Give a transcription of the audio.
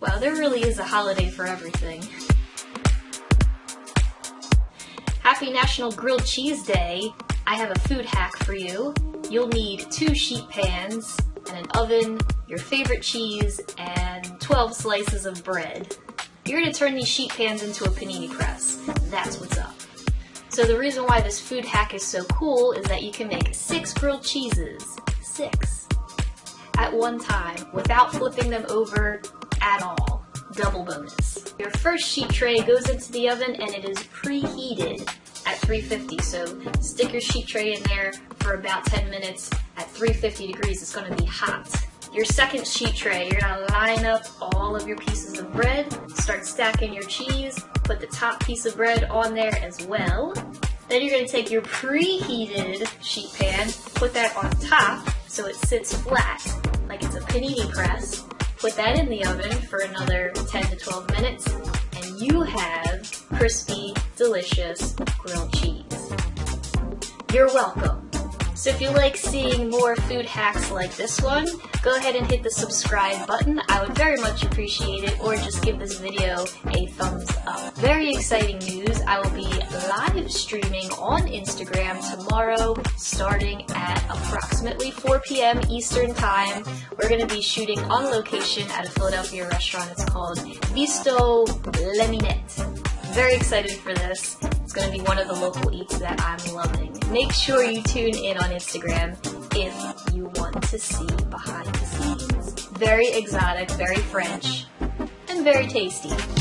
Wow, there really is a holiday for everything. Happy National Grilled Cheese Day! I have a food hack for you. You'll need two sheet pans and an oven, your favorite cheese, and 12 slices of bread. You're gonna turn these sheet pans into a panini press. That's what's up. So the reason why this food hack is so cool is that you can make six grilled cheeses, six, at one time without flipping them over at all. Double bonus. Your first sheet tray goes into the oven and it is preheated at 350. So stick your sheet tray in there for about 10 minutes at 350 degrees. It's gonna be hot. Your second sheet tray, you're gonna line up all of your pieces of bread, start stacking your cheese, put the top piece of bread on there as well. Then you're gonna take your preheated sheet pan, put that on top so it sits flat, like it's a panini press. Put that in the oven for another 10 to 12 minutes, and you have crispy, delicious grilled cheese. You're welcome. So if you like seeing more food hacks like this one, go ahead and hit the subscribe button. I would very much appreciate it, or just give this video a thumbs up. Very exciting streaming on Instagram tomorrow starting at approximately 4 p.m. Eastern Time. We're going to be shooting on location at a Philadelphia restaurant. It's called Bistrot La Minette. Very excited for this. It's going to be one of the local eats that I'm loving. Make sure you tune in on Instagram if you want to see behind the scenes. Very exotic, very French, and very tasty.